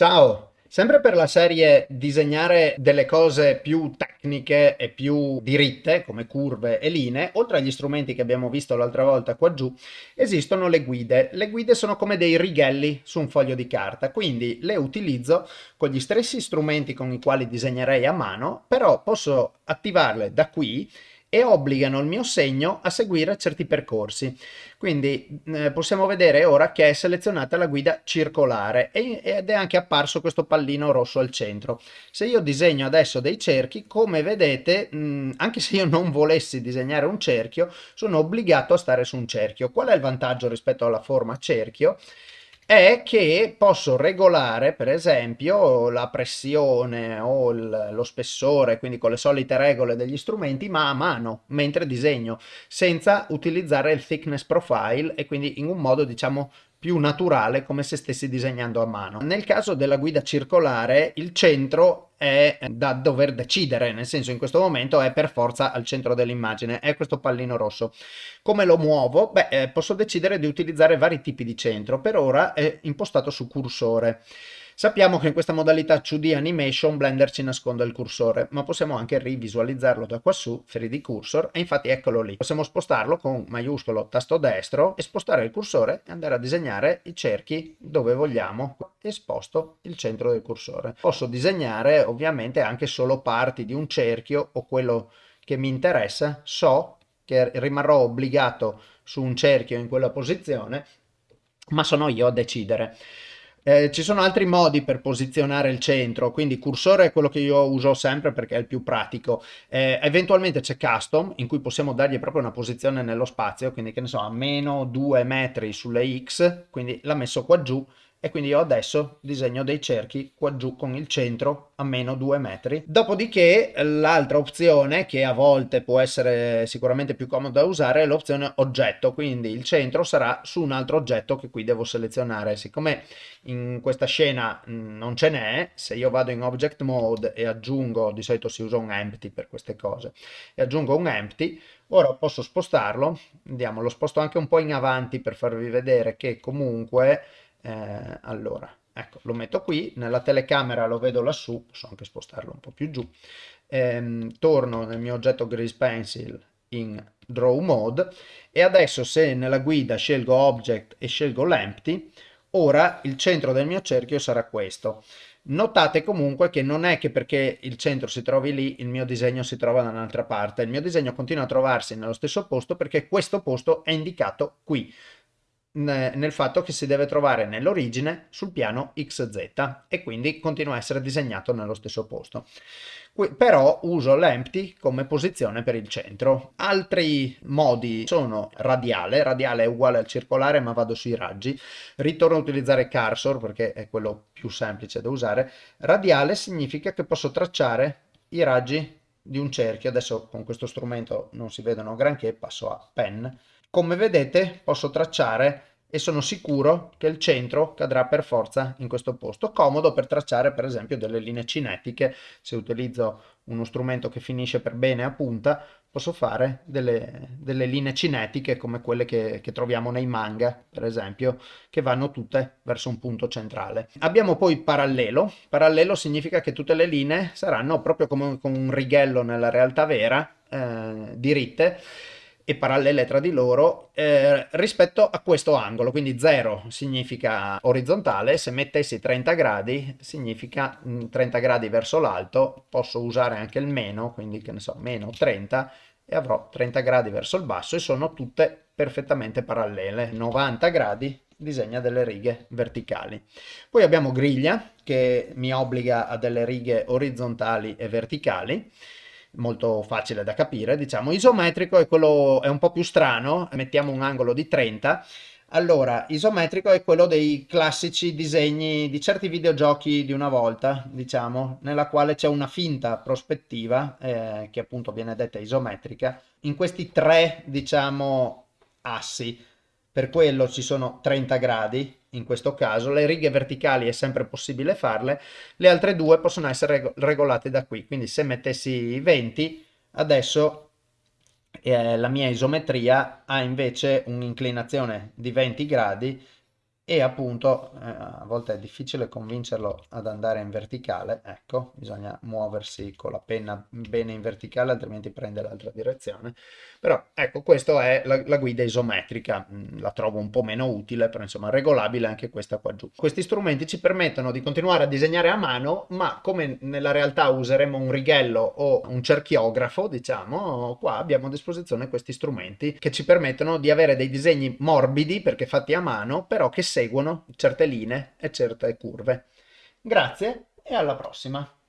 Ciao! Sempre per la serie disegnare delle cose più tecniche e più diritte, come curve e linee, oltre agli strumenti che abbiamo visto l'altra volta qua giù, esistono le guide. Le guide sono come dei righelli su un foglio di carta, quindi le utilizzo con gli stessi strumenti con i quali disegnerei a mano, però posso attivarle da qui e obbligano il mio segno a seguire certi percorsi. Quindi eh, possiamo vedere ora che è selezionata la guida circolare e, ed è anche apparso questo pallino rosso al centro. Se io disegno adesso dei cerchi, come vedete, mh, anche se io non volessi disegnare un cerchio, sono obbligato a stare su un cerchio. Qual è il vantaggio rispetto alla forma cerchio? È che posso regolare per esempio la pressione o il, lo spessore, quindi con le solite regole degli strumenti, ma a mano, mentre disegno, senza utilizzare il thickness profile e quindi in un modo diciamo più naturale come se stessi disegnando a mano. Nel caso della guida circolare il centro è da dover decidere, nel senso in questo momento è per forza al centro dell'immagine, è questo pallino rosso. Come lo muovo? Beh, eh, posso decidere di utilizzare vari tipi di centro, per ora è impostato su cursore. Sappiamo che in questa modalità 2D Animation Blender ci nasconde il cursore, ma possiamo anche rivisualizzarlo da qua su, 3D Cursor, e infatti eccolo lì. Possiamo spostarlo con maiuscolo tasto destro e spostare il cursore e andare a disegnare i cerchi dove vogliamo e sposto il centro del cursore. Posso disegnare ovviamente anche solo parti di un cerchio o quello che mi interessa, so che rimarrò obbligato su un cerchio in quella posizione, ma sono io a decidere. Eh, ci sono altri modi per posizionare il centro, quindi cursore è quello che io uso sempre perché è il più pratico. Eh, eventualmente c'è custom in cui possiamo dargli proprio una posizione nello spazio, quindi che ne so, a meno 2 metri sulle X, quindi l'ha messo qua giù e quindi io adesso disegno dei cerchi qua giù con il centro a meno 2 metri. Dopodiché l'altra opzione che a volte può essere sicuramente più comoda da usare è l'opzione oggetto, quindi il centro sarà su un altro oggetto che qui devo selezionare. Siccome in questa scena non ce n'è, se io vado in object mode e aggiungo, di solito si usa un empty per queste cose, e aggiungo un empty, ora posso spostarlo, andiamo, lo sposto anche un po' in avanti per farvi vedere che comunque eh, allora ecco lo metto qui nella telecamera lo vedo lassù posso anche spostarlo un po' più giù. Ehm, torno nel mio oggetto grease pencil in draw mode e adesso se nella guida scelgo object e scelgo l'empty ora il centro del mio cerchio sarà questo. Notate comunque che non è che perché il centro si trovi lì il mio disegno si trova da un'altra parte, il mio disegno continua a trovarsi nello stesso posto perché questo posto è indicato qui nel fatto che si deve trovare nell'origine sul piano XZ e quindi continua a essere disegnato nello stesso posto. Qui, però uso l'empty come posizione per il centro. Altri modi sono radiale, radiale è uguale al circolare ma vado sui raggi, ritorno a utilizzare cursor perché è quello più semplice da usare. Radiale significa che posso tracciare i raggi di un cerchio, adesso con questo strumento non si vedono granché, passo a pen, come vedete posso tracciare e sono sicuro che il centro cadrà per forza in questo posto. Comodo per tracciare per esempio delle linee cinetiche, se utilizzo uno strumento che finisce per bene a punta, posso fare delle, delle linee cinetiche come quelle che, che, troviamo nei manga, per esempio, che vanno tutte verso un punto centrale. Abbiamo poi parallelo. Parallelo significa che tutte le linee saranno proprio come con un righello nella realtà vera, eh, diritte, e parallele tra di loro eh, rispetto a questo angolo, quindi 0 significa orizzontale, se mettessi 30 gradi significa 30 mm, gradi verso l'alto, posso usare anche il meno, quindi che ne so, meno 30 e avrò 30 gradi verso il basso e sono tutte perfettamente parallele, 90 gradi disegna delle righe verticali. Poi abbiamo griglia che mi obbliga a delle righe orizzontali e verticali, molto facile da capire, diciamo. Isometrico è quello, è un po' più strano, mettiamo un angolo di 30, allora, isometrico è quello dei classici disegni di certi videogiochi di una volta, diciamo, nella quale c'è una finta prospettiva, eh, che appunto viene detta isometrica, in questi tre, diciamo, assi. Per quello ci sono 30 gradi, in questo caso, le righe verticali è sempre possibile farle, le altre due possono essere regolate da qui, quindi se mettessi 20, adesso eh, la mia isometria ha invece un'inclinazione di 20 gradi e appunto eh, a volte è difficile convincerlo ad andare in verticale, ecco, bisogna muoversi con la penna bene in verticale altrimenti prende l'altra direzione, però ecco questa è la, la, guida isometrica, mm, la trovo un po' meno utile, però insomma regolabile anche questa qua giù. Questi strumenti ci permettono di continuare a disegnare a mano, ma come nella realtà useremo un righello o un cerchiografo, diciamo, qua abbiamo a disposizione questi strumenti che ci permettono di avere dei disegni morbidi perché fatti a mano, però che seguono certe linee e certe curve. Grazie e alla prossima!